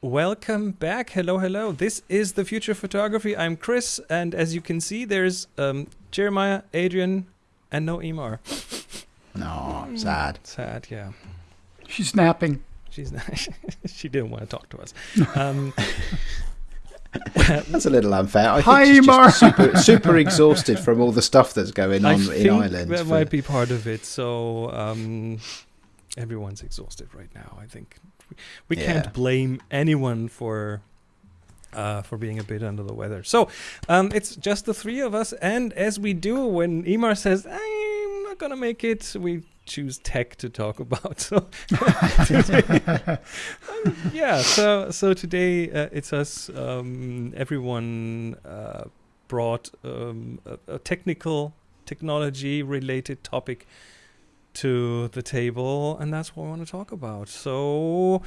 welcome back. Hello, hello. This is the future photography. I'm Chris, and as you can see, there's um, Jeremiah, Adrian, and no Emar. No, sad. Sad, yeah. She's napping. She's not, she didn't want to talk to us. Um, That's a little unfair. I Hi, think she's Emar. just super, super exhausted from all the stuff that's going I on think in Ireland. that for- might be part of it. So um, everyone's exhausted right now. I think we, Yeah. can't blame anyone for uh, for being a bit under the weather. So um, it's just the three of us, and as we do when Emar says I'm not gonna make it, we choose tech to talk about. So today- yeah, so so today uh, it's us. Um, everyone uh, brought um, a, a technical technology related topic to the table, and that's what we want to talk about. So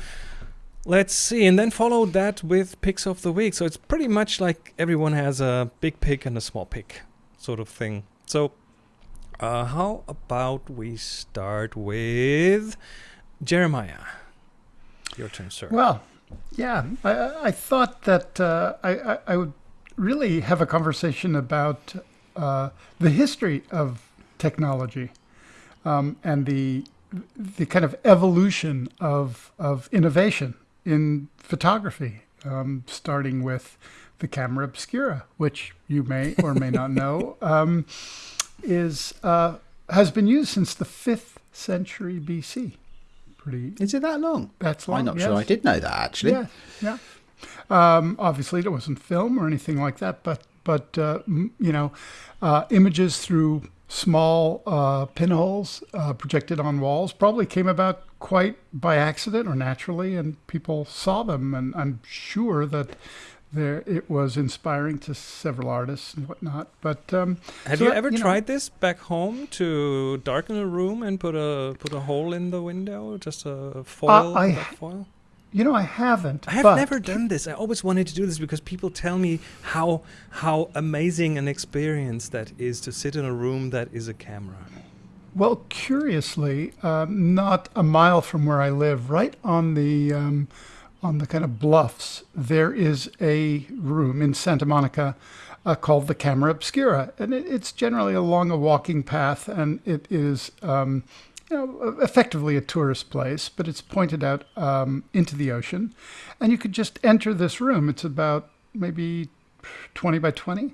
let's see, and then follow that with picks of the week. So it's pretty much like everyone has a big pick and a small pick sort of thing. So uh, how about we start with Jeremiah? Your turn, sir. Well, yeah, I, I thought that uh, I, I, I would really have a conversation about uh, the history of technology um, and the the kind of evolution of of innovation in photography, um, starting with the camera obscura, which you may or may not know, um, is uh, has been used since the fifth century BC. Pretty. Is it that long? That's long. I'm not yes. sure I did know that actually. Yeah, yeah. Um, obviously, there wasn't film or anything like that, but but uh, m- you know, uh, images through small uh, pinholes uh, projected on walls probably came about quite by accident or naturally, and people saw them, and I'm sure that there it was inspiring to several artists and whatnot. But um, Have so you that- ever you know- tried this back home to darken a room and put a put a hole in the window, just a foil? Uh, I- foil? You know, I haven't. I have never done this. I always wanted to do this because people tell me how how amazing an experience that is to sit in a room that is a camera. Well, curiously, um, not a mile from where I live, right on the um, on the kind of bluffs, there is a room in Santa Monica uh, called the Camera Obscura, and it, it's generally along a walking path, and it is. Um, you know, effectively a tourist place, but it's pointed out um, into the ocean, and you could just enter this room. It's about maybe twenty by twenty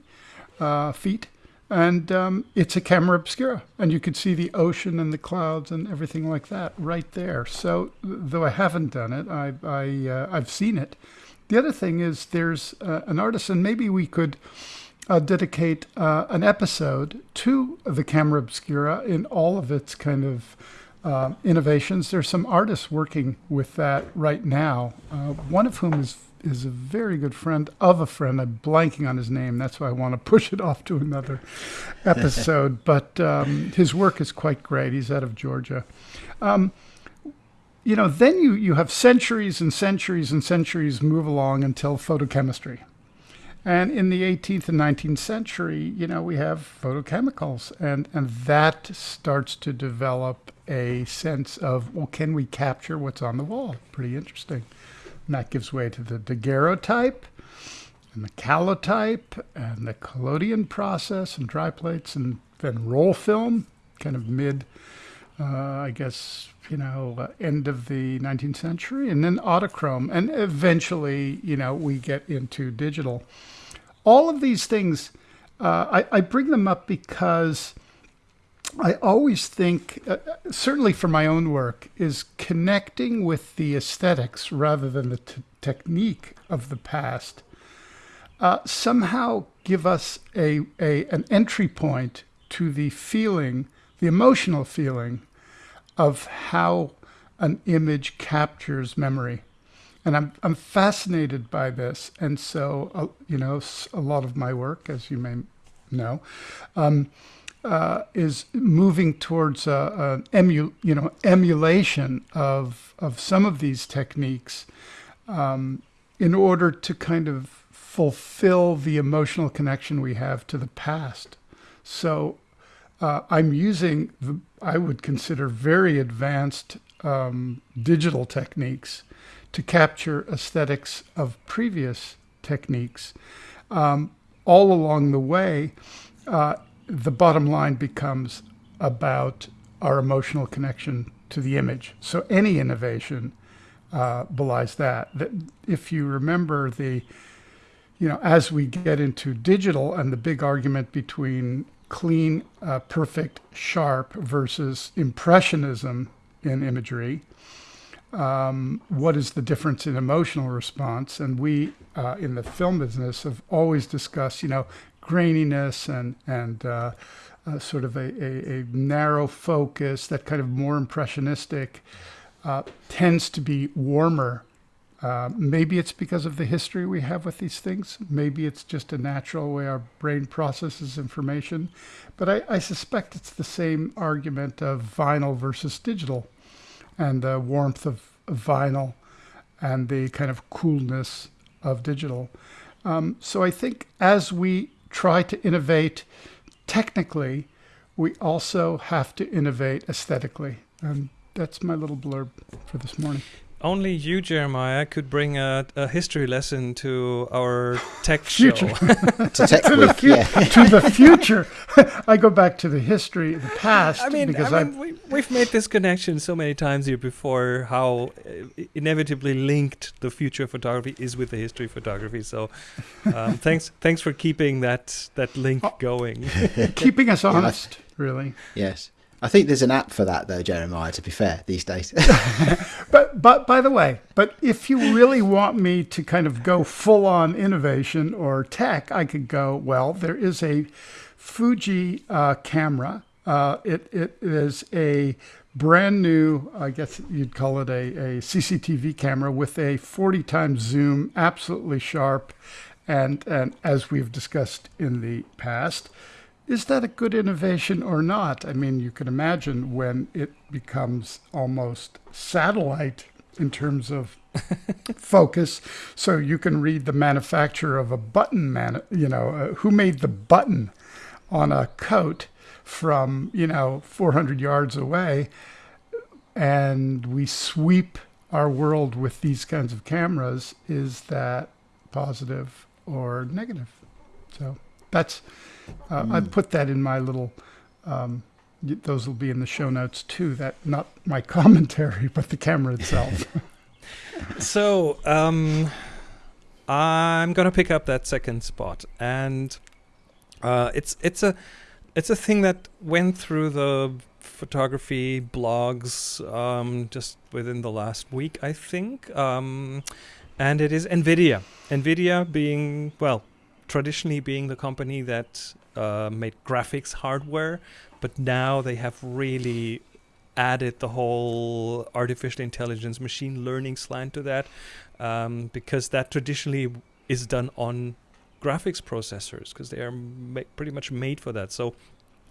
uh, feet, and um, it's a camera obscura, and you could see the ocean and the clouds and everything like that right there. So, though I haven't done it, I, I uh, I've seen it. The other thing is there's uh, an artist, and maybe we could uh, dedicate uh, an episode to the camera obscura in all of its kind of uh, innovations. There's some artists working with that right now. Uh, one of whom is is a very good friend of a friend. I'm blanking on his name. That's why I want to push it off to another episode. but um, his work is quite great. He's out of Georgia. Um, you know, then you, you have centuries and centuries and centuries move along until photochemistry. And in the 18th and 19th century, you know, we have photochemicals, and, and that starts to develop a sense of, well, can we capture what's on the wall? Pretty interesting. And that gives way to the daguerreotype and the calotype and the collodion process and dry plates and then roll film, kind of mid, uh, I guess, you know, uh, end of the 19th century, and then autochrome. And eventually, you know, we get into digital. All of these things, uh, I, I bring them up because I always think, uh, certainly for my own work, is connecting with the aesthetics rather than the technique of the past. Uh, somehow give us a, a an entry point to the feeling, the emotional feeling of how an image captures memory. And I'm, I'm fascinated by this. And so, uh, you know, a lot of my work, as you may know, um, uh, is moving towards uh, an emu, you know, emulation of, of some of these techniques um, in order to kind of fulfill the emotional connection we have to the past. So uh, I'm using, the, I would consider very advanced um, digital techniques to capture aesthetics of previous techniques. Um, all along the way, uh, the bottom line becomes about our emotional connection to the image. So any innovation uh, belies that. That if you remember the, you know, as we get into digital and the big argument between clean, uh, perfect, sharp versus impressionism in imagery. Um, what is the difference in emotional response? And we, uh, in the film business, have always discussed, you know, graininess and and uh, uh, sort of a, a, a, narrow focus, that kind of more impressionistic, uh, tends to be warmer. Uh, maybe it's because of the history we have with these things. Maybe it's just a natural way our brain processes information. But I, I suspect it's the same argument of vinyl versus digital and the warmth of, vinyl and the kind of coolness of digital. Um, so I think as we try to innovate technically, we also have to innovate aesthetically. And that's my little blurb for this morning. Only you, Jeremiah, could bring a, a history lesson to our tech future. show. to tech to, the week, fu- yeah. to the future. I go back to the history, the past, I mean, because I I mean we, we've made this connection so many times here before. How uh, inevitably linked the future of photography is with the history of photography. So, um, thanks, thanks for keeping that that link Oh. going. keeping us honest, really. Yes. I think there's an app for that though, Jeremiah, to be fair, these days. But but by the way, but if you really want me to kind of go full on innovation or tech, I could go. Well, there is a Fuji uh, camera. Uh, it it is a brand new. I guess you'd call it a, a CCTV camera with a 40 times zoom, absolutely sharp, and and as we've discussed in the past. Is that a good innovation or not? I mean, you can imagine when it becomes almost satellite in terms of focus. So you can read the manufacturer of a button, man, you know, uh, who made the button on a coat from, you know, 400 yards away. And we sweep our world with these kinds of cameras. Is that positive or negative? So that's uh, I put that in my little. Um, those will be in the show notes too. That not my commentary, but the camera itself. so, um, I'm gonna pick up that second spot, and uh, it's it's a it's a thing that went through the photography blogs um, just within the last week, I think. Um, and it is Nvidia. Nvidia being well, traditionally being the company that uh, made graphics hardware, but now they have really added the whole artificial intelligence, machine learning slant to that, um, because that traditionally is done on graphics processors because they are pretty much made for that. So,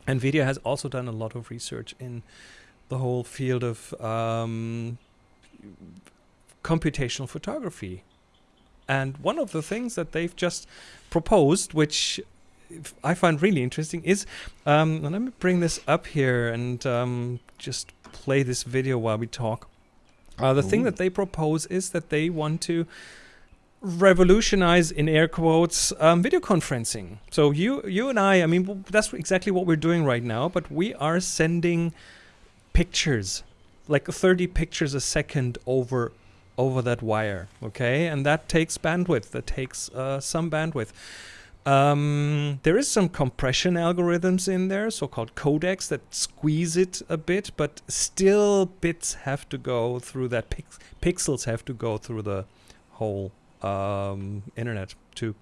Nvidia has also done a lot of research in the whole field of um, computational photography. And one of the things that they've just proposed, which I find really interesting, is um, let me bring this up here and um, just play this video while we talk. Uh, the thing that they propose is that they want to revolutionize, in air quotes, um, video conferencing. So you, you and I, I mean, that's exactly what we're doing right now. But we are sending pictures, like 30 pictures a second over over that wire. Okay, and that takes bandwidth. That takes uh, some bandwidth. Um, there is some compression algorithms in there, so-called codecs, that squeeze it a bit, but still bits have to go through that. Pix- pixels have to go through the whole um, internet to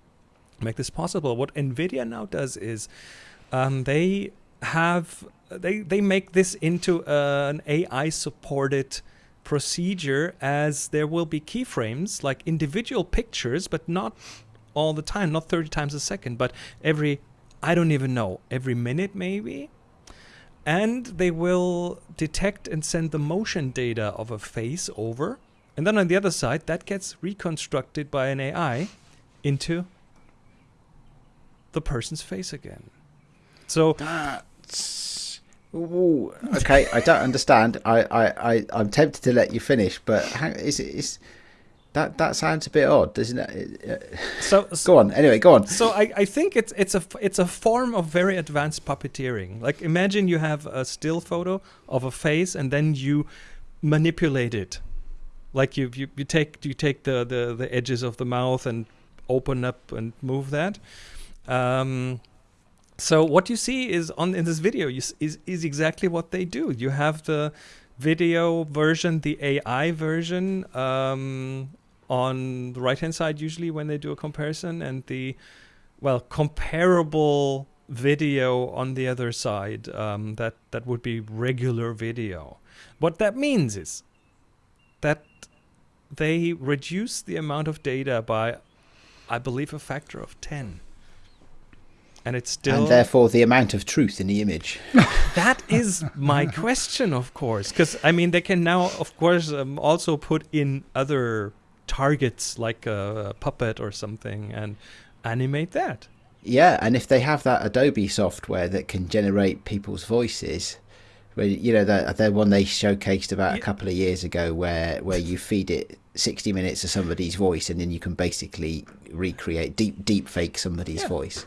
make this possible. What NVIDIA now does is um, they have they they make this into uh, an AI supported procedure as there will be keyframes like individual pictures but not all the time not 30 times a second but every i don't even know every minute maybe. And they will detect and send the motion data of a face over. And then on the other side that gets reconstructed by an ai into the person's face again. So That's Ooh, okay. I don't understand. I, I, I, I'm tempted to let you finish, but how, is it? Is That that sounds a bit odd, doesn't it? So, Go on. Anyway, go on. so I, I think it's it's a it's a form of very advanced puppeteering. Like imagine you have a still photo of a face and then you manipulate it. Like you you, you take you take the, the, the edges of the mouth and open up and move that. Um, so what you see is on in this video you, is is exactly what they do. You have the video version, the AI version um, on the right hand side usually when they do a comparison, and the well comparable video on the other side. Um, that that would be regular video. What that means is that they reduce the amount of data by, I believe, a factor of ten. And it's still and therefore, the amount of truth in the image. that is my question, of course, because I mean they can now, of course, um, also put in other targets like a, puppet or something and animate that. Yeah, and if they have that Adobe software that can generate people's voices, where you know the the one they showcased about a couple of years ago, where where you feed it sixty minutes of somebody's voice, and then you can basically recreate deep deep fake somebody's Yeah. voice.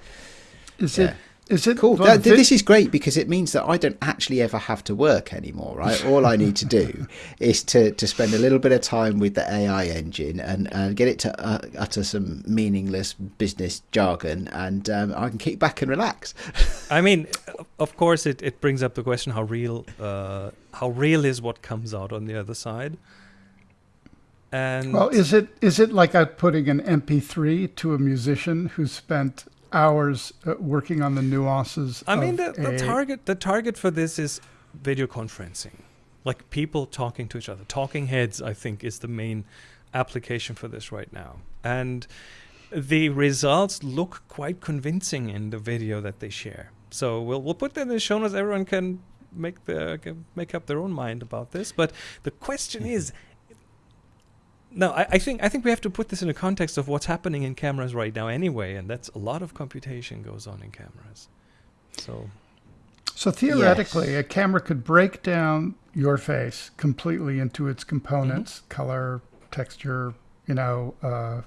Is Yeah. it? Is it? Cool. That- vi- this is great because it means that I don't actually ever have to work anymore, right? All I need to do is to, to spend a little bit of time with the AI engine and, and get it to uh, utter some meaningless business jargon, and um, I can kick back and relax. I mean, of course, it, it brings up the question how real uh, how real is what comes out on the other side. And Well, is it is it like outputting an MP3 to a musician who spent hours uh, working on the nuances? I mean, the, the target the target for this is video conferencing, like people talking to each other. Talking heads, I think, is the main application for this right now, and the results look quite convincing in the video that they share. So we'll we'll put that in the show notes. Everyone can make the can make up their own mind about this. But the question is. No, I, I think I think we have to put this in the context of what's happening in cameras right now anyway, and that's a lot of computation goes on in cameras. So So theoretically, a camera could break down your face completely into its components: Mm-hmm. color, texture, you know, uh,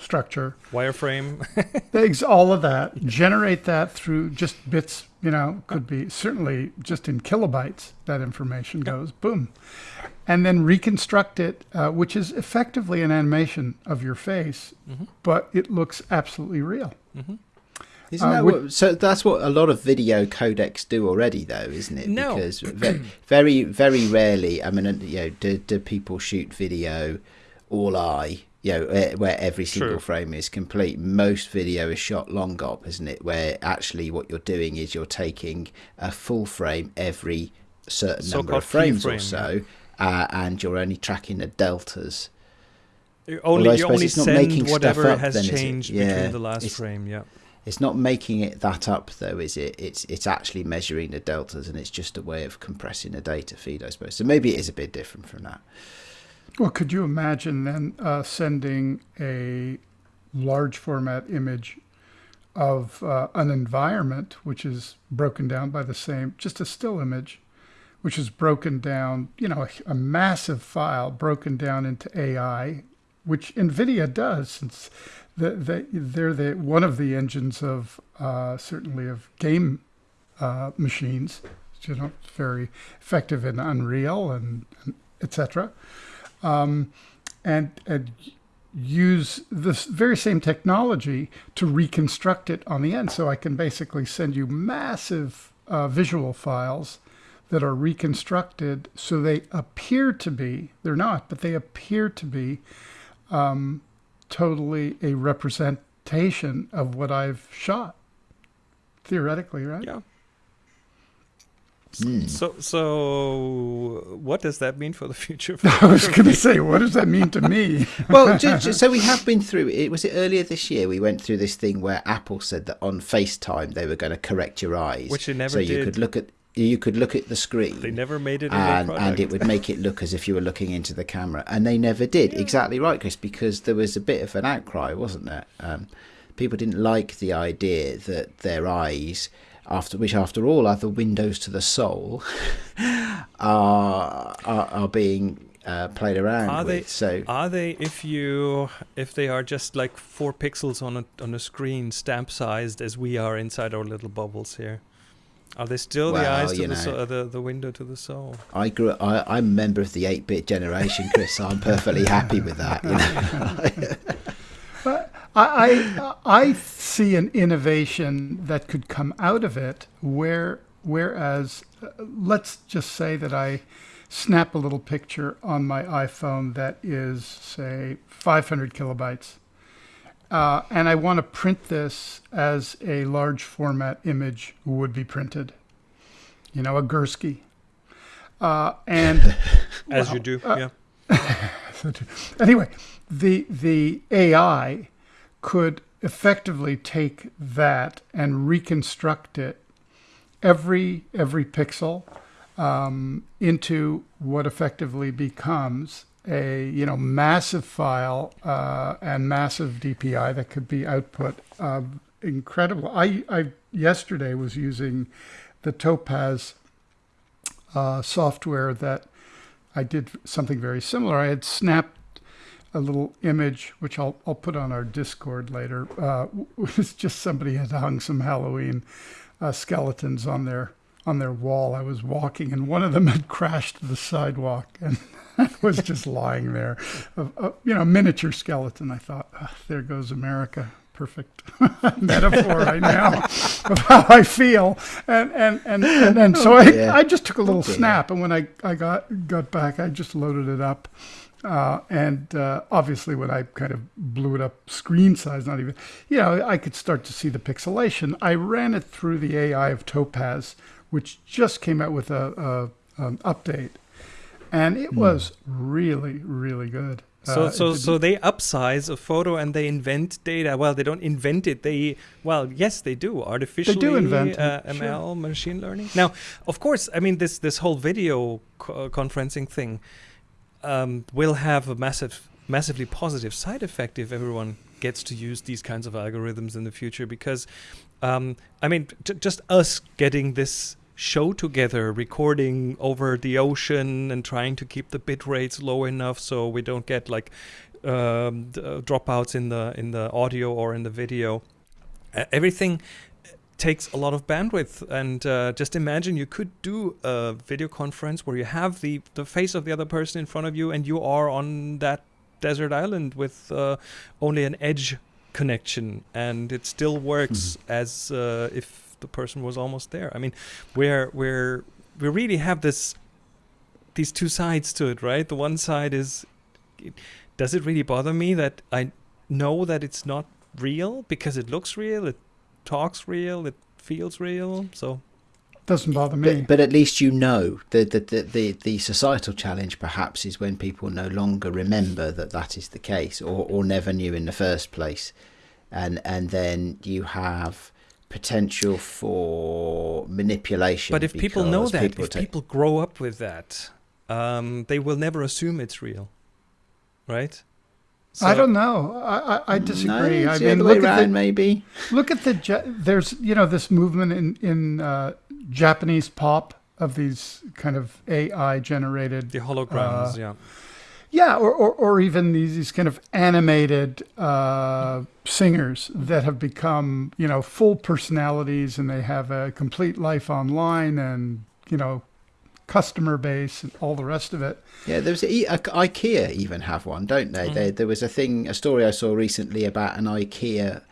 structure, wireframe. things, all of that. Generate that through just bits. You know, could be certainly just in kilobytes. That information goes boom, and then reconstruct it, uh, which is effectively an animation of your face, Mhm. but it looks absolutely real. hmm Isn't Uh, that would- what, so? That's what a lot of video codecs do already, though, isn't it? No. Because very, very rarely. I mean, uh, you know, do, do people shoot video All-I? You know, where every single True. frame is complete. Most video is shot long GOP, isn't it? Where actually what you're doing is you're taking a full frame every certain number So-called of frames or keyframe, so, uh, and you're only tracking the deltas. You Although only I you suppose only it's not making send stuff whatever up has then, changed Yeah, between the last frame. Yeah. It's not making it that up though, is it? It's it's actually measuring the deltas, and it's just a way of compressing the data feed, I suppose. So maybe it is a bit different from that. Well, could you imagine then uh, sending a large format image of uh, an environment which is broken down by the same, just a still image, which is broken down, you know, a, a massive file broken down into AI, which NVIDIA does, since the, the, they're the, one of the engines of uh, certainly of game uh, machines, you know, very effective in Unreal and, and etc um, and, and use this very same technology to reconstruct it on the end. So I can basically send you massive uh, visual files that are reconstructed so they appear to be, they're not, but they appear to be um, totally a representation of what I've shot. Theoretically, right? Yeah. Hmm. So so what does that mean for the future? I was going to say, what does that mean to me? Well, ju- ju- so we have been through it. Was it earlier this year? We went through this thing where Apple said that on FaceTime they were going to correct your eyes, Which they never so you could look at you could look at the screen. They never made it and, and it would make it look as if you were looking into the camera. And they never did. Exactly right, Chris, because there was a bit of an outcry, wasn't there? Um, people didn't like the idea that their eyes, after which, after all, are the windows to the soul, are are, are being uh, played around Are with. they- so Are they if you if they are just like four pixels on a on a screen, stamp sized as we are inside our little bubbles here? Are they still the eyes to the, know. uh, the the window to the soul? I grew. I, I'm a member of the 8-bit generation, Chris. So I'm perfectly happy with that. You know? I, I I see an innovation that could come out of it where whereas uh, let's just say that I snap a little picture on my iPhone that is say 500 kilobytes uh, and I want to print this as a large format image would be printed you know a Gursky uh, and As Well, you do, uh, yeah. anyway, the the AI could effectively take that and reconstruct it every every pixel um, into what effectively becomes a you know massive file uh, and massive DPI that could be output incredible. I I yesterday was using the Topaz uh, software that I did something very similar. I had snapped a little image, which I'll I'll put on our Discord later. Uh, it was just somebody had hung some Halloween uh, skeletons on their on their wall. I was walking, and one of them had crashed to the sidewalk and was just lying there. A, a, you know, miniature skeleton. I thought, "Ah, there goes America. Perfect metaphor right now of how I feel, and and and and, and so I. I just took a little snap, and when I, I got got back, I just loaded it up, uh, and uh, obviously when I kind of blew it up screen size, not even, you know, I could start to see the pixelation. I ran it through the AI of Topaz, which just came out with a, a an update, and it was really really good. So Uh, so so they upsize a photo and they invent data. Well, they don't invent it. They well, yes, they do artificially invent it, uh, sure. ML machine learning. Now, of course, I mean this this whole video co- conferencing thing um, will have a massive massively positive side effect if everyone gets to use these kinds of algorithms in the future because um, I mean just us getting this show together recording over the ocean and trying to keep the bit rates low enough so we don't get like um, uh, dropouts in the in the audio or in the video uh, everything takes a lot of bandwidth. And uh, just imagine you could do a video conference where you have the the face of the other person in front of you and you are on that desert island with uh, only an edge connection. And it still works as uh, if the person was almost there. I mean we're we're we really have this these two sides to it right? The one side is does it really bother me that i know that it's not real because it looks real? It talks real it feels real so doesn't bother me. But, but at least you know the, the the the the societal challenge perhaps is when people no longer remember that that is the case or or never knew in the first place, and and then you have potential for manipulation. but if people know that people if take- people grow up with that um, they will never assume it's real right I don't know. I I, I disagree. No, I mean, other way look at the maybe. look at the there's you know this movement in in uh, Japanese pop of these kind of AI generated the holograms Uh, yeah yeah or, or, or even these, these kind of animated uh, singers that have become you know full personalities and they have a complete life online and you know customer base and all the rest of it Yeah, there was a, a, IKEA even have one, don't they? Mhm. There, there was a thing, a story I saw recently about an IKEA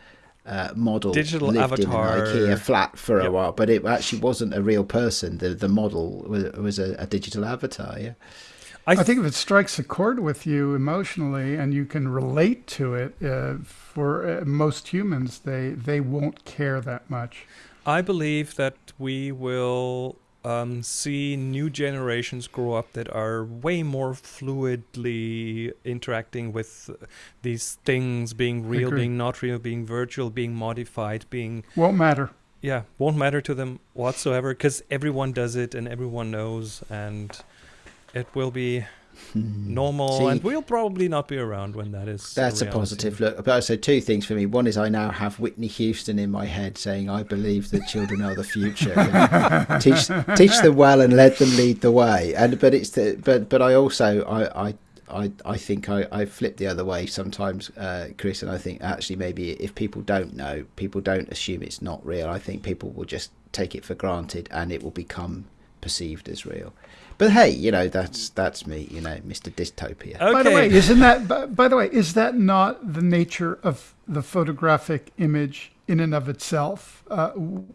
uh, model Digital lived avatar. in an IKEA flat for a while, but it actually wasn't a real person. The the model was, was a, a digital avatar. Yeah, I, I think if it strikes a chord with you emotionally and you can relate to it, uh, for uh, most humans, they they won't care that much. I believe that we will um, see new generations grow up that are way more fluidly interacting with these things being real, being not real, being virtual, being modified, being Won't matter. yeah, won't matter to them whatsoever because everyone does it and everyone knows, and it will be normal, See- and we'll probably not be around when that is. That's a reality. positive look. But so two things for me. One is I now have Whitney Houston in my head saying, "I believe that children are the future. You know, teach teach them well and let them lead the way." And but it's the but but I also I I. I, I think I, I flip the other way sometimes, uh, Chris, and I think actually maybe if people don't know, people don't assume it's not real. I think people will just take it for granted and it will become perceived as real. But hey, you know that's that's me, you know, Mr. Dystopia. Okay. By the way, isn't that by, by the way, is that not the nature of the photographic image in and of itself? Uh,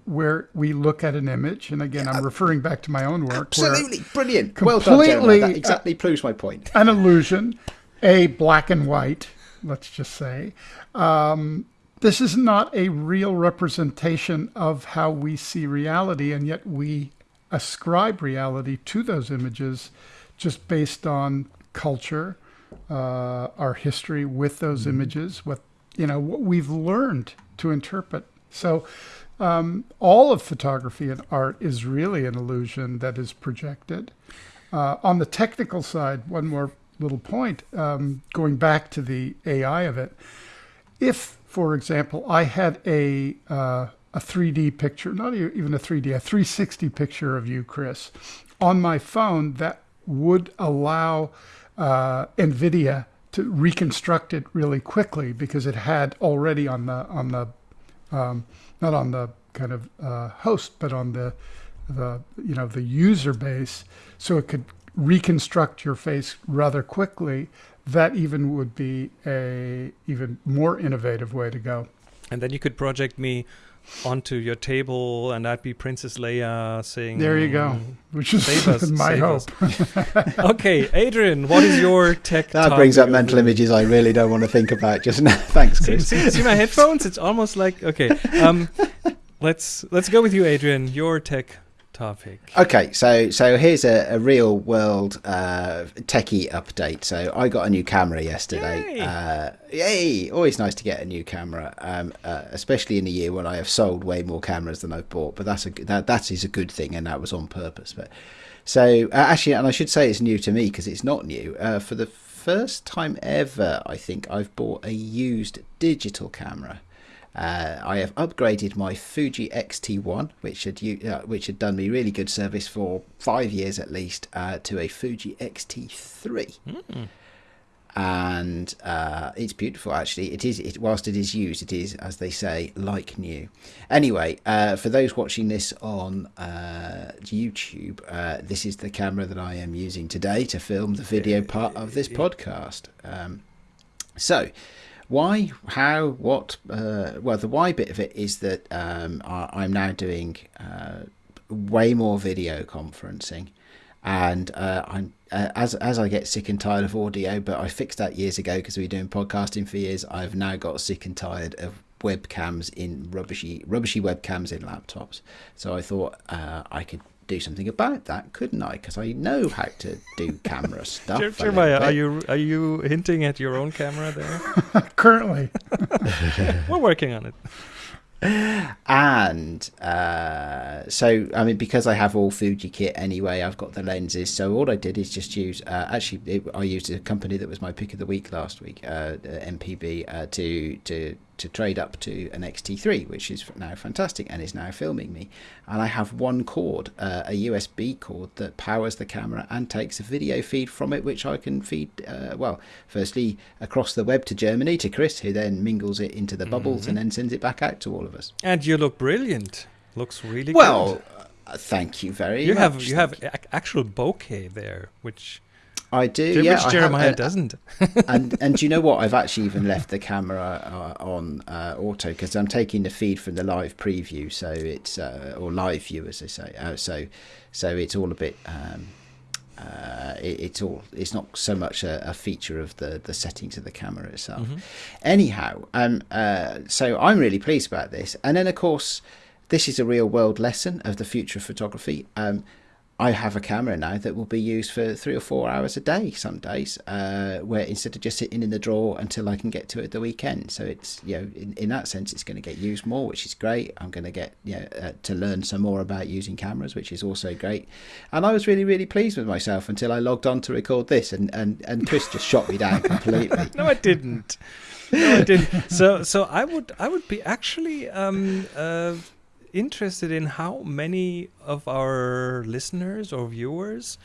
where we look at an image, and again, I'm referring back to my own work. Absolutely brilliant. Well done, Jeremiah. completely, That exactly proves my point. an illusion, a black and white, let's just say. Um, this is not a real representation of how we see reality, and yet we ascribe reality to those images just based on culture, uh, our history with those images, what you know, what we've learned to interpret. So, um, all of photography and art is really an illusion that is projected. Uh, on the technical side, one more little point, um, going back to the AI of it. If, for example, I had a uh, a 3D picture, not even a 3D, a 360 picture of you, Chris, on my phone, that would allow uh, NVIDIA to reconstruct it really quickly because it had already on the on the um, not on the kind of uh, host, but on the the you know the user base, so it could reconstruct your face rather quickly. That even would be a even more innovative way to go. And then you could project me onto your table, and I'd be Princess Leia saying. There you go. Which is Save us, my save hope. us. okay, Adrian, what is your tech? That brings up mental the- images I really don't want to think about just now. Thanks, See, Chris. see, see my headphones? It's almost like okay. Um, let's let's go with you, Adrian. Your tech topic. Okay, so so here's a, a real world uh, techie update. So I got a new camera yesterday. Yay. Uh, yay! Always nice to get a new camera, um, uh, especially in a year when I have sold way more cameras than I've bought. But that's a that that is a good thing, and that was on purpose. But so uh, actually, and I should say it's new to me because it's not new. Uh, for the first time ever, I think I've bought a used digital camera. Uh, I have upgraded my Fuji X-T1, which had uh, which had done me really good service for five years at least, uh, to a Fuji X-T3, and uh, it's beautiful. Actually, it is. It, whilst it is used, it is, as they say, like new. Anyway, uh, for those watching this on uh, YouTube, uh, this is the camera that I am using today to film the video part of this podcast. Um, so, why, how, what? Uh, well, the why bit of it is that um, I, I'm now doing uh, way more video conferencing, and uh, I'm uh, as as I get sick and tired of audio. But I fixed that years ago because we were doing podcasting for years. I've now got sick and tired of webcams in rubbishy rubbishy webcams in laptops. So I thought uh, I could. Do something about that, couldn't I? Because I know how to do camera stuff. Jer- Jeremiah, are you are you hinting at your own camera there? Currently, We're working on it. and uh, so I mean because I have all Fuji kit anyway, I've got the lenses. So all I did is just use. Uh, actually, it, I used a company that was my pick of the week last week, uh, MPB, uh, to to to trade up to an XT3, which is now fantastic and is now filming me. And I have one cord, uh, a USB cord that powers the camera and takes a video feed from it, which I can feed. Uh, well, firstly across the web to Germany to Chris, who then mingles it into the bubbles and then sends it back out to all of us. And you look brilliant. Looks really Well, good. uh, thank you very You much. have you have you. ac- actual bokeh there, which I do. which yeah, I have- Jeremiah doesn't. and and do you know what? I've actually even left the camera uh, on uh, auto because I'm taking the feed from the live preview, so it's uh, or live view as they say. Uh, so so it's all a bit. Um, uh, it, it's all. It's not so much a, a feature of the the settings of the camera itself. Anyhow, um, uh, so I'm really pleased about this. And then of course, this is a real world lesson of the future of photography. Um, I have a camera now that will be used for three or four hours a day some days, uh, where instead of just sitting in the drawer until I can get to it the weekend. So it's you know in, in that sense it's going to get used more, which is great. I'm going to get you know uh, to learn some more about using cameras, which is also great. And I was really really pleased with myself until I logged on to record this, and and and Chris just shot me down completely. no, I didn't. No, I didn't. So so I would I would be actually um uh interested in how many of our listeners or viewers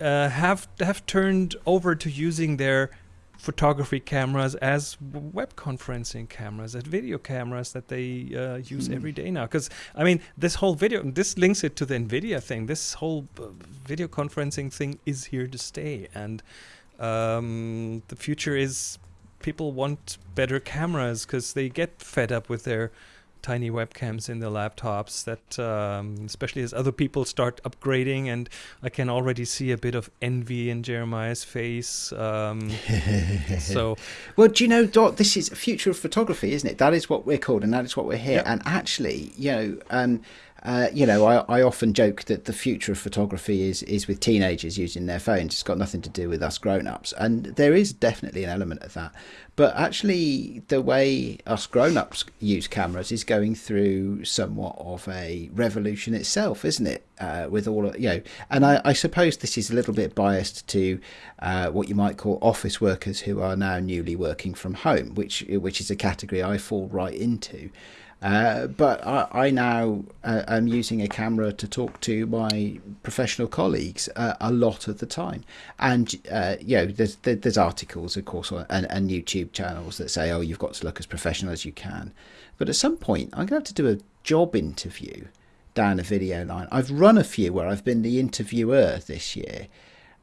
uh, have have turned over to using their photography cameras as web conferencing cameras, as video cameras that they uh, use mm. every day now. Because I mean, this whole video, this links it to the Nvidia thing. This whole uh, video conferencing thing is here to stay, and um, the future is people want better cameras because they get fed up with their tiny webcams in the laptops that um, especially as other people start upgrading and i can already see a bit of envy in jeremiah's face um, so well do you know dot this is future of photography isn't it that is what we're called and that is what we're here yep. and actually you know um, uh, you know, I, I often joke that the future of photography is is with teenagers using their phones. It's got nothing to do with us grown ups, and there is definitely an element of that. But actually, the way us grown ups use cameras is going through somewhat of a revolution itself, isn't it? Uh, with all of, you know, and I, I, suppose this is a little bit biased to uh, what you might call office workers who are now newly working from home, which which is a category I fall right into. Uh, but I, I now uh, am using a camera to talk to my professional colleagues uh, a lot of the time, and uh, you know, there's there's articles, of course, and, and YouTube channels that say, oh, you've got to look as professional as you can. But at some point, I'm going to have to do a job interview down a video line. I've run a few where I've been the interviewer this year,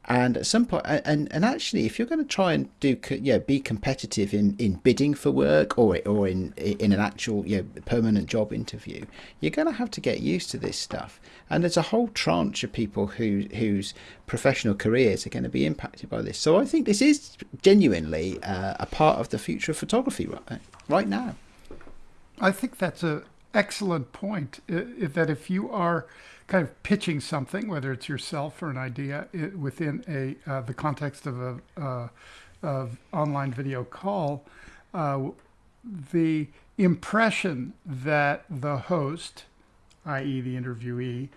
and at some point and and actually if you're going to try and do yeah be competitive in in bidding for work or or in in an actual you know, permanent job interview you're going to have to get used to this stuff. And there's a whole tranche of people who whose professional careers are going to be impacted by this. So i think this is genuinely uh, a part of the future of photography right, right now. I think that's a excellent point that if you are kind of pitching something, whether it's yourself or an idea it, within a uh, the context of a uh, of online video call, uh, the impression that the host, i.e., the interviewee,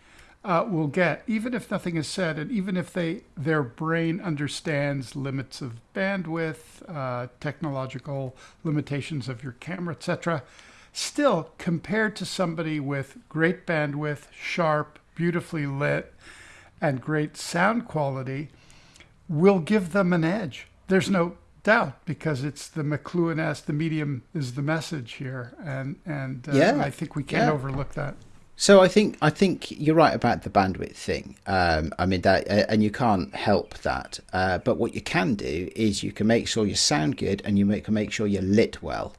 uh, will get, even if nothing is said, and even if they their brain understands limits of bandwidth, uh, technological limitations of your camera, etc Still, compared to somebody with great bandwidth, sharp, beautifully lit, and great sound quality, will give them an edge. There's no doubt because it's the McLuhan-esque, the medium is the message here, and and uh, yeah, I think we can't yeah. overlook that. So I think I think you're right about the bandwidth thing. Um, I mean that, uh, and you can't help that. Uh, but what you can do is you can make sure you sound good, and you make, can make sure you're lit well.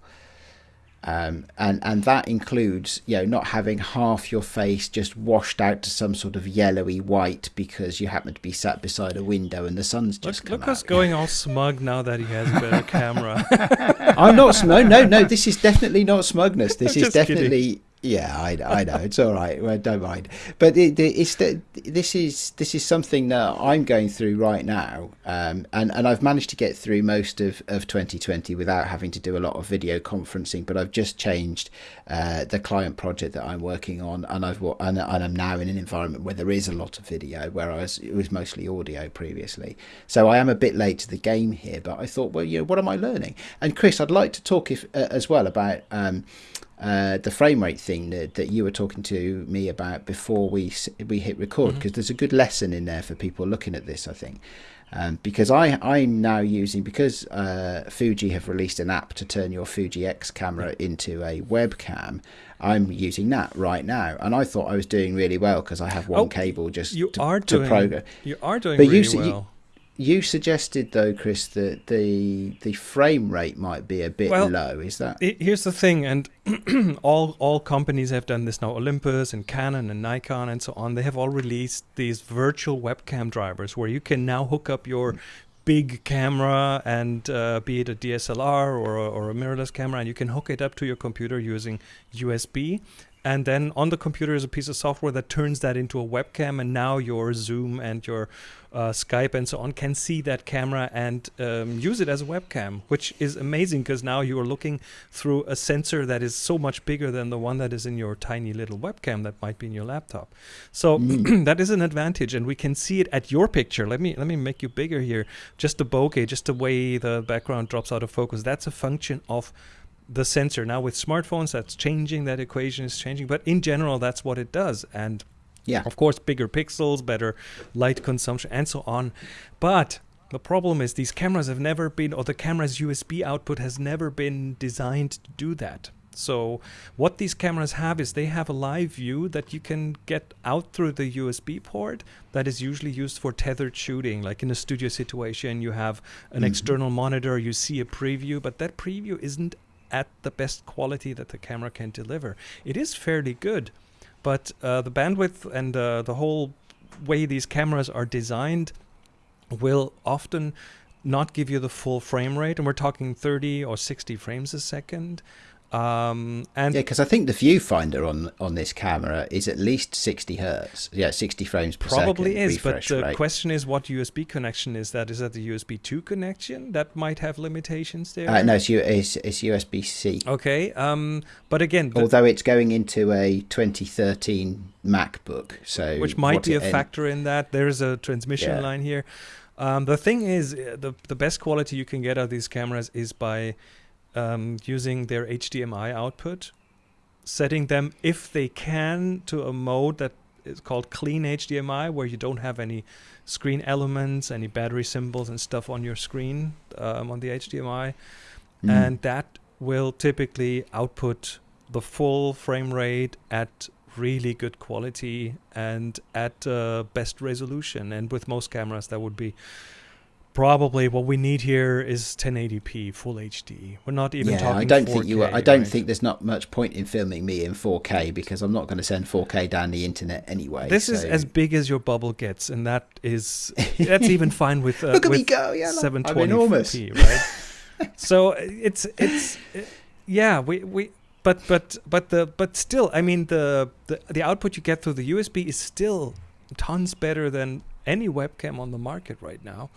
Um, and and that includes you know not having half your face just washed out to some sort of yellowy white because you happen to be sat beside a window and the sun's just look, come look us going all smug now that he has a better camera. I'm not smug. no no no. This is definitely not smugness. This is definitely kidding. Yeah, I, I know it's all right. Well, don't mind. But it, it's this is this is something that I'm going through right now, um, and and I've managed to get through most of, of 2020 without having to do a lot of video conferencing. But I've just changed uh, the client project that I'm working on, and I've and, and I'm now in an environment where there is a lot of video, whereas it was mostly audio previously. So I am a bit late to the game here. But I thought, well, you know, what am I learning? And Chris, I'd like to talk if uh, as well about. Um, uh, the frame rate thing that, that you were talking to me about before we we hit record because mm-hmm. there's a good lesson in there for people looking at this I think. Um, because I I'm now using because uh, Fuji have released an app to turn your Fuji X camera into a webcam I'm using that right now. And I thought I was doing really well because I have one oh, cable just you to, are doing, program. you are doing but really you, well. you, you suggested though, Chris, that the the frame rate might be a bit well, low. Is that? It, here's the thing, and all all companies have done this now. Olympus and Canon and Nikon and so on. They have all released these virtual webcam drivers where you can now hook up your big camera and uh, be it a DSLR or a, or a mirrorless camera, and you can hook it up to your computer using USB and then on the computer is a piece of software that turns that into a webcam and now your zoom and your uh, skype and so on can see that camera and um, use it as a webcam which is amazing because now you are looking through a sensor that is so much bigger than the one that is in your tiny little webcam that might be in your laptop. So that is an advantage and we can see it at your picture. Let me let me make you bigger here. Just the bokeh just the way the background drops out of focus. That's a function of the sensor. Now with smartphones, that's changing. That equation is changing, but in general, that's what it does. And Yeah. of course, bigger pixels, better light consumption, and so on. But the problem is these cameras have never been, or the camera's USB output has never been designed to do that. So what these cameras have is they have a live view that you can get out through the USB port that is usually used for tethered shooting. Like in a studio situation, you have an Mhm. external monitor, you see a preview, but that preview isn't at the best quality that the camera can deliver. It is fairly good, but uh, the bandwidth and uh, the whole way these cameras are designed will often not give you the full frame rate, and we're talking 30 or 60 frames a second. Um, and Yeah, because I think the viewfinder on on this camera is at least 60 hertz. Yeah, 60 frames per probably second. is, but the rate. question is what USB connection is that? Is that the USB 2 connection that might have limitations there? Uh, no, it's, it's, it's USB C. Okay, um, but again, the- Although it's going into a 2013 MacBook, so which might be a factor in that. There's a transmission Yeah. line here. Um, the thing is, uh, the the best quality you can get out of these cameras is by um, using their HDMI output, setting them if they can to a mode that is called clean HDMI, where you don't have any screen elements, any battery symbols and stuff on your screen um, on the HDMI Mm. and that will typically output the full frame rate at really good quality and at uh, best resolution and with most cameras that would be probably what we need here is 1080p full hd we're not even yeah, talking I don't think you. Are, 4K, I don't right? think there's not much point in filming me in 4K because I'm not going to send 4K down the internet anyway. this is as big as your bubble gets and that is that's even fine with uh, Look at with me go! Yeah, look, I'm 720p, enormous. right? so it's it's yeah, we we but but but the but still, I mean the the the output you get through the USB is still tons better than any webcam on the market right now.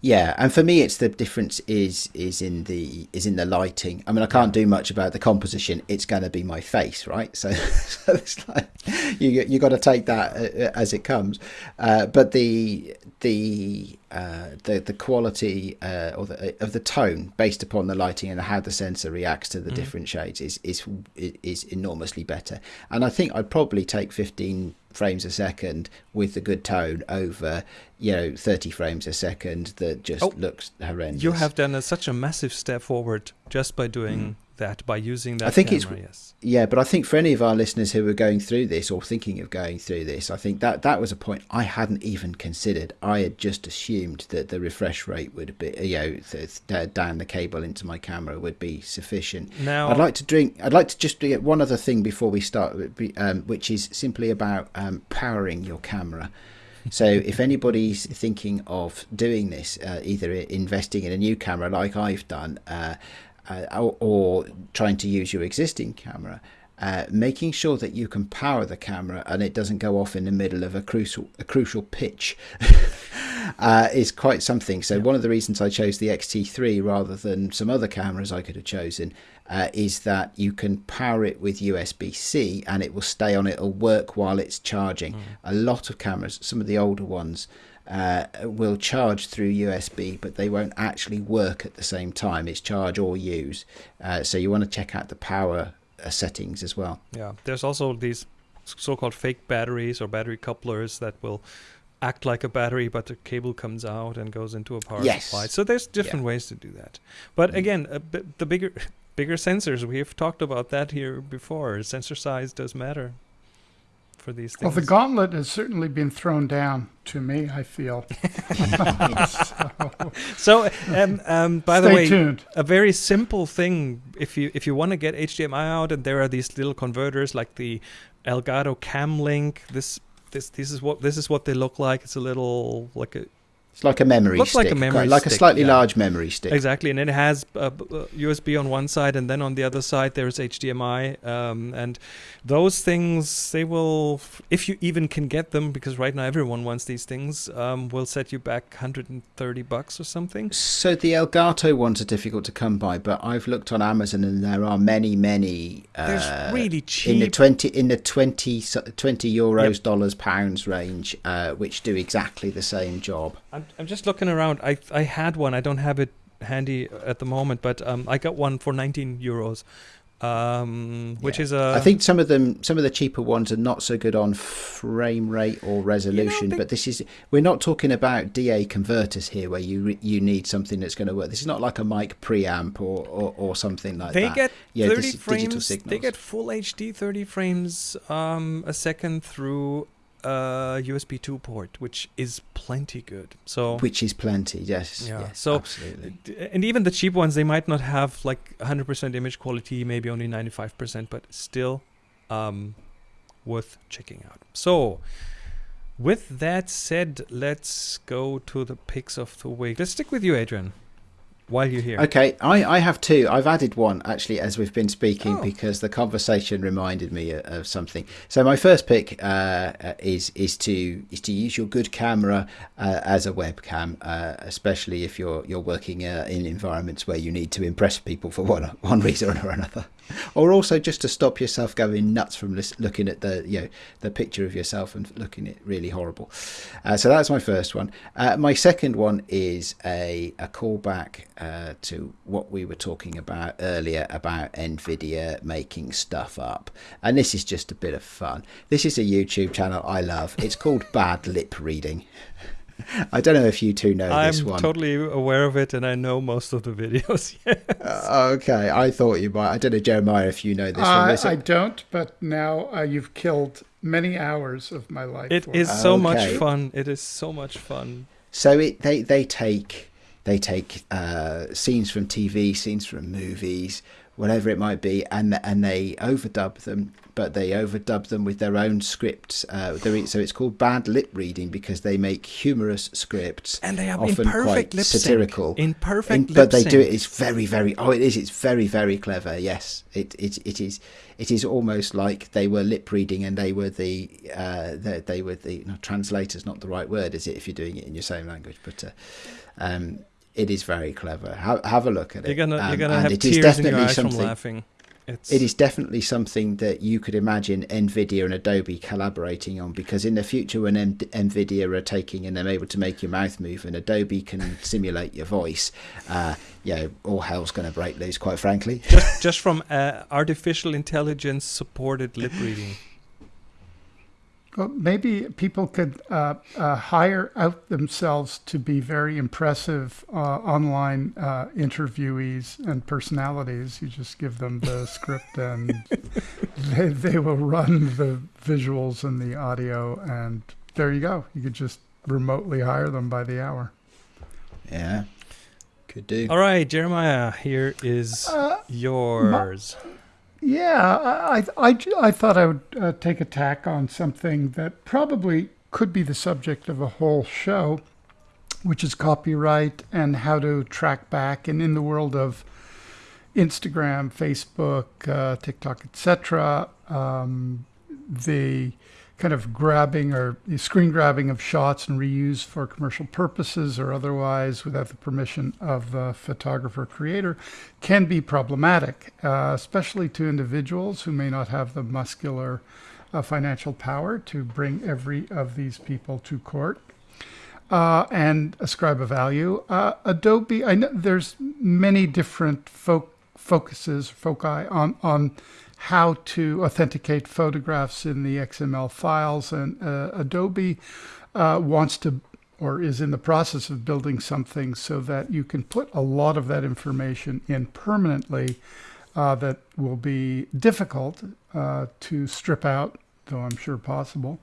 Yeah, and for me, it's the difference is is in the is in the lighting. I mean, I can't do much about the composition. It's going to be my face, right? So, so it's like you you got to take that uh, as it comes. Uh, but the the uh, the the quality uh, or the, of the tone based upon the lighting and how the sensor reacts to the Mhm. different shades is is is enormously better. And I think I'd probably take 15 frames a second with the good tone over you know 30 frames a second that just Oh, looks horrendous. You have done a, such a massive step forward just by doing mm. That, by using that. I think it's- camera, yes. Yeah, but I think for any of our listeners who are going through this or thinking of going through this, I think that that was a point I hadn't even considered. I had just assumed that the refresh rate would be, you know, down the cable into my camera would be sufficient. Now, I'd like to drink. I'd like to just get one other thing before we start, um, which is simply about um, powering your camera. So, if anybody's thinking of doing this, uh, either investing in a new camera like I've done, uh, or, or trying to use your existing camera, uh, making sure that you can power the camera and it doesn't go off in the middle of a crucial a crucial pitch uh, is quite something. So Yeah. one of the reasons I chose the XT3 rather than some other cameras I could have chosen uh, is that you can power it with USB-C and it will stay on. It'll work while it's charging. Mm. A lot of cameras, some of the older ones. Uh, will charge through USB, but they won't actually work at the same time. It's charge or use. Uh, so you want to check out the power uh, settings as well. Yeah, there's also these so-called fake batteries or battery couplers that will act like a battery, but the cable comes out and goes into a power Yes. supply. So there's different ways to do that. But Mm. again, the bigger bigger sensors, we've talked about that here before. Sensor size does matter for these things? Well, the gauntlet has certainly been thrown down to me, I feel. so, um, um, by Stay the way, tuned. a very simple thing if you if you want to get HDMI out and there are these little converters like the Elgato Cam Link this this this is what this is what they look like it's a little like a It's like a memory Looks stick, like a memory like a slightly yeah. large memory stick. Exactly, and it has uh, uh, USB on one side, and then on the other side there's HDMI. Um, and those things, they will, if you even can get them, because right now everyone wants these things, um, will set you back 130 bucks or something. So the Elgato ones are difficult to come by, but I've looked on Amazon and there are many, many. Uh, There's really in the cheap. twenty in the 20, 20 euros, dollars, pounds range, uh, which do exactly the same job. I'm, I'm just looking around. I I had one. I don't have it handy at the moment, but um, I got one for 19 euros, um, which Yeah. is a. I think some of them, some of the cheaper ones are not so good on frame rate or resolution. they- but this is, we're not talking about DA converters here, where you you need something that's going to work. This is not like a mic preamp or or, or something like they that. get Yeah, 30 this is digital frames. They get full HD 30 frames um, a second through a USB 2 port, which is plenty good. So which is plenty. Yes. Yeah, yes, so- absolutely. and even the cheap ones, they might not have like 100% image quality, maybe only 95%, but still um, worth checking out. So, with that said, let's go to the picks of the week. Let's stick with you, Adrian, while you're here. Okay, I, I have two. I've added one actually as we've been speaking Oh. because the conversation reminded me of, something. So my first pick uh, uh, is is to is to use your good camera uh, as a webcam, uh, especially if you're you're working uh, in environments where you need to impress people for one one reason or another, or also just to stop yourself going nuts from looking at the you know the picture of yourself and looking at really horrible. Uh, so that's my first one. Uh, my second one is a, a callback uh, to what we were talking about earlier about NVIDIA making stuff up. And this is just a bit of fun. This is a YouTube channel I love. It's called Bad Lip Reading. I don't know if you two know I'm this one. I'm totally aware of it, and I know most of the videos. Yeah. Uh, okay, I thought you might. I don't know, Jeremiah, if you know this one. I, There's don't, but now uh, you've killed many hours of my life. It for is it. so much fun. It is so much fun. So it they they take they take uh, scenes from TV, scenes from movies, whatever it might be, and and they overdub them. But they overdub them with their own scripts. Uh, so it's called bad lip reading because they make humorous scripts, And they are often quite satirical. In perfect In- but they do it. It's very, very. Oh, it is. It's very, very clever. Yes, it, it, it is. It is almost like they were lip reading and they were the, uh, the they were the no, translators. Not the right word, is it? If you're doing it in your same language, but uh, um, it is very clever. Have, have a look at it. You're gonna Um, you're gonna and have it is tears in your definitely eyes from something- laughing. It's It is definitely something that you could imagine Nvidia and Adobe collaborating on because in the future, when M- Nvidia are taking and they're able to make your mouth move and Adobe can simulate your voice, uh, you know, all hell's going to break loose, quite frankly. just just from uh, artificial intelligence supported lip reading. Well, maybe people could uh, uh, hire out themselves to be very impressive uh, online uh, interviewees and personalities. You just give them the script and they, they will run the visuals and the audio, and there you go. You could just remotely hire them by the hour. Yeah, could do. All right, Jeremiah, here is Uh, yours. Yeah, I, I, I, thought I would uh, take a tack on something that probably could be the subject of a whole show, which is copyright and how to track back. And in the world of Instagram, Facebook, uh, TikTok, etc., um, the kind of grabbing or screen grabbing of shots and reuse for commercial purposes or otherwise without the permission of the photographer creator can be problematic, uh, especially to individuals who may not have the muscular uh, financial power to bring every of these people to court. Uh, and ascribe a value. Uh, Adobe, I know there's many different fo- focuses, foci on on how to authenticate photographs in the XML files, and uh, Adobe uh, wants to or is in the process of building something so that you can put a lot of that information in permanently. Uh, that will be difficult uh, to strip out, though I'm sure possible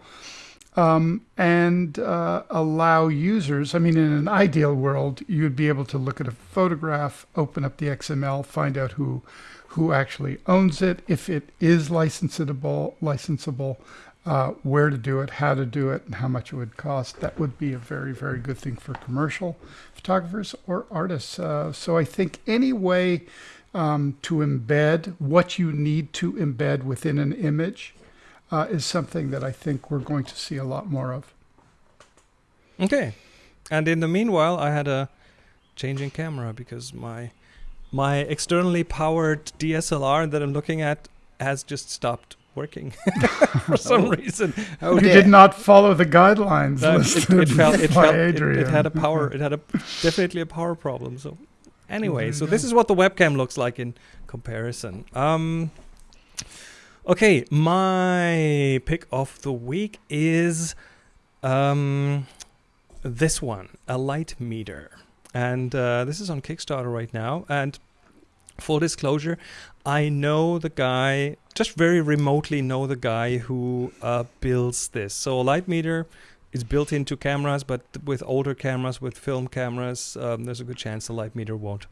um, and uh, allow users. I mean, in an ideal world, you'd be able to look at a photograph, open up the XML, find out who who actually owns it, if it is licensable, licensable, uh, where to do it, how to do it, and how much it would cost. That would be a very, very good thing for commercial photographers or artists. Uh, so I think any way um, to embed what you need to embed within an image uh, is something that I think we're going to see a lot more of. Okay. And in the meanwhile, I had a changing camera because my my externally powered DSLR that I'm looking at has just stopped working for some Oh. reason. Oh, you did not follow the guidelines No, it, listed it felt it by felt it, Adrian. it had a power it had a definitely a power problem. So anyway, you so this is what the webcam looks like in comparison. Um Okay, my pick of the week is um this one, a light meter. And uh, this is on Kickstarter right now. And full disclosure, I know the guy, just very remotely know the guy who uh, builds this. So a light meter is built into cameras, but with older cameras, with film cameras, um, there's a good chance the light meter won't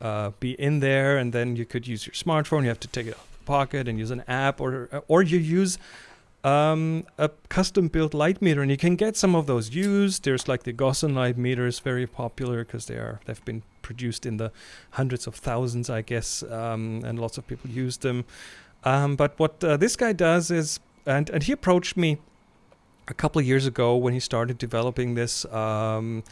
uh, be in there. And then you could use your smartphone. You have to take it out of the pocket and use an app, or or you use um, a custom built light meter, and you can get some of those used. There's like the Gossen light meter is very popular because they are they've been produced in the hundreds of thousands, I guess, um, and lots of people use them. Um, but what uh, this guy does is, and and he approached me a couple of years ago when he started developing this. Um,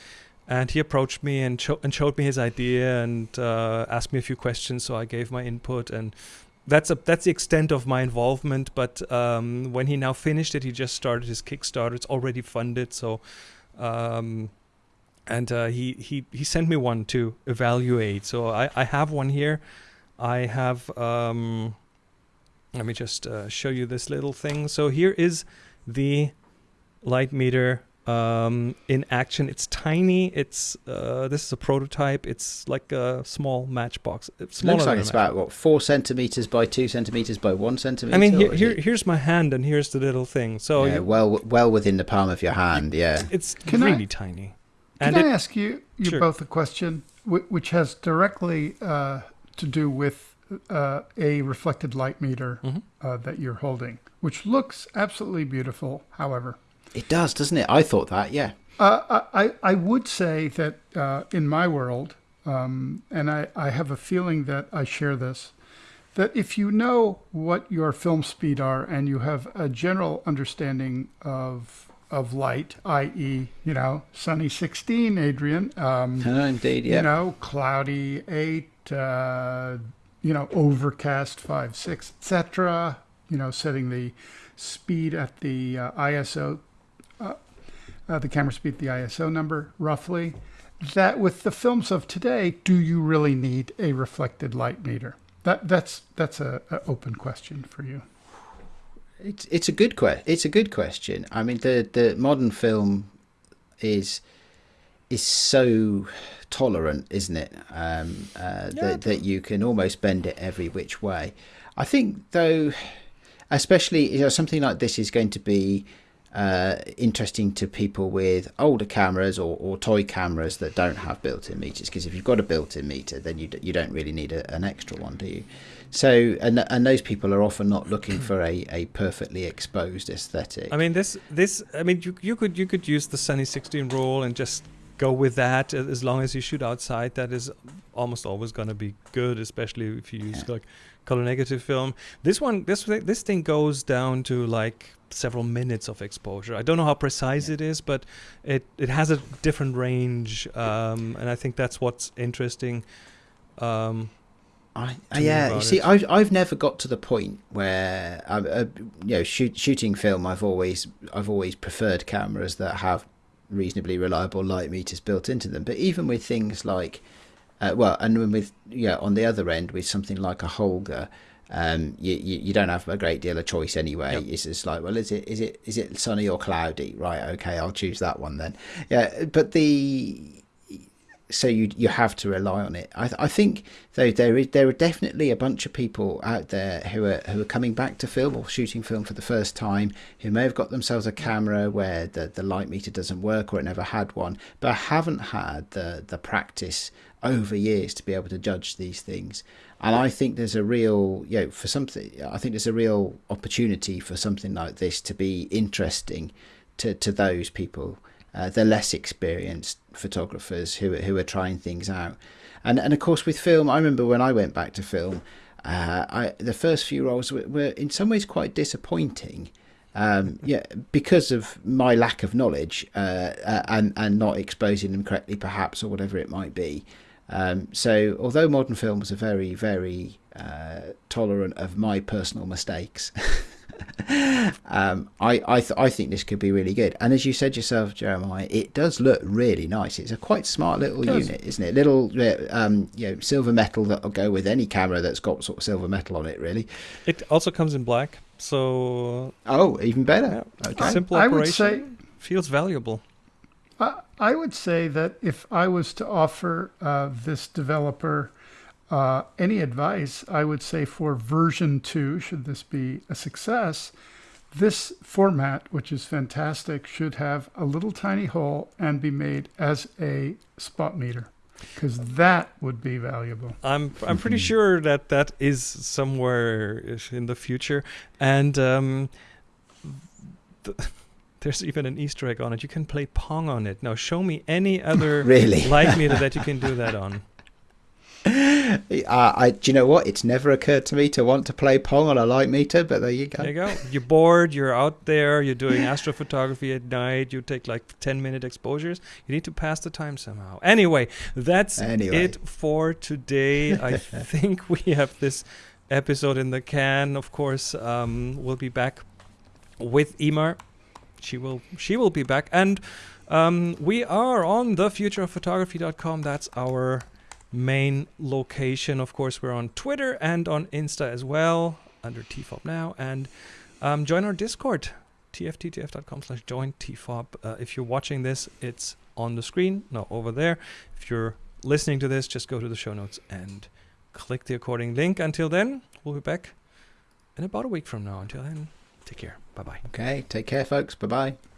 and he approached me and, sho- and showed me his idea and uh, asked me a few questions. So I gave my input, and that's a that's the extent of my involvement. But um, when he now finished it, he just started his Kickstarter. It's already funded, so um, and uh, he he he sent me one to evaluate. So I I have one here. I have um, let me just uh, show you this little thing. So here is the light meter um, in action. It's tiny. It's uh, this is a prototype. It's like a small matchbox. It's Looks like it's about what four centimeters by two centimeters by one centimeter. I mean, here, here here's my hand, and here's the little thing. So yeah, you- well, well within the palm of your hand. Yeah. it's Can I- really tiny. Can And I it, ask you, you Sure. both a question which has directly uh, to do with uh, a reflected light meter Mhm. uh, that you're holding, which looks absolutely beautiful. However, It does, doesn't it? I thought that. Yeah. uh, I, I I would say that uh, in my world, um, and I, I have a feeling that I share this, that if you know what your film speed are and you have a general understanding of of light, i.e., you know, sunny 16, Adrian, um, Oh, indeed. Yeah. you know, cloudy 8, uh, you know, overcast 5, 6, etc., you know, setting the speed at the uh, ISO uh, uh, the camera speed, the ISO number, roughly. That with the films of today, do you really need a reflected light meter? That that's that's a, a open question for you. It's it's a good que- It's a good question. I mean, the the modern film is is so tolerant, isn't it? Um, uh, Yeah. that that you can almost bend it every which way. I think, though, especially you know, something like this is going to be uh, interesting to people with older cameras or, or toy cameras that don't have built-in meters. Because if you've got a built-in meter, then you d- you don't really need a, an extra one, do you? So and and those people are often not looking for a, a perfectly exposed aesthetic. I mean, this this I mean, you you could you could use the Sunny 16 rule and just go with that as long as you shoot outside. That is almost always going to be good, especially if you use Yeah. like color negative film. This one, this this thing goes down to like several minutes of exposure. I don't know how precise it is, but it it has a different range, um, and I think that's what's interesting. Um, I, yeah, you see, it. I've I've never got to the point where I, uh, you know shoot, shooting film. I've always I've always preferred cameras that have reasonably reliable light meters built into them. But even with things like, uh, well, and with yeah, on the other end with something like a Holga. Um, you, you you don't have a great deal of choice anyway. Yep. It's just like, well, is it is it is it sunny or cloudy? Right, okay, I'll choose that one then. Yeah, but the so you you have to rely on it. I, I think though there is there are definitely a bunch of people out there who are who are coming back to film or shooting film for the first time who may have got themselves a camera where the, the light meter doesn't work or it never had one, but haven't had the the practice over years to be able to judge these things. And I think there's a real, you know, for something, I think there's a real opportunity for something like this to be interesting to, to those people uh, the less experienced photographers who who are trying things out. And and of course with film, I remember when I went back to film, uh, I the first few rolls were, were in some ways quite disappointing. Um, yeah, because of my lack of knowledge uh, uh, and and not exposing them correctly, perhaps, or whatever it might be. Um, so, although modern films are very, very uh, tolerant of my personal mistakes, um, I I, th- I think this could be really good. And as you said yourself, Jeremiah, it does look really nice. It's a quite smart little unit, isn't it? Little um, you know silver metal that'll go with any camera that's got sort of silver metal on it. Really. It also comes in black, so oh, even better. Yeah. Okay. Simple I, I would say feels valuable. I would say that if I was to offer uh, this developer uh, any advice, I would say for version two, should this be a success, this format, which is fantastic, should have a little tiny hole and be made as a spot meter because that would be valuable. I'm I'm pretty mm-hmm. sure that that is somewhere in the future, and um, the, there's even an Easter egg on it. You can play Pong on it. Now, show me any other really light meter that you can do that on. I, do you know what? It's never occurred to me to want to play Pong on a light meter, but there you go. There you go. You're bored. You're out there. You're doing astrophotography at night. You take like 10 minute exposures. You need to pass the time somehow. Anyway, that's anyway. it for today. I think we have this episode in the can. Of course, um, we'll be back with Emer. She will. She will be back, and um, we are on thefutureofphotography.com. That's our main location. Of course, we're on Twitter and on Insta as well under TFOP now. And um, join our Discord, tfttf.com slash join TFOP. Uh, if you're watching this, it's on the screen, no, over there. If you're listening to this, just go to the show notes and click the according link. Until then, we'll be back in about a week from now. Until then, take care. Bye bye. Okay, take care, folks. Bye bye.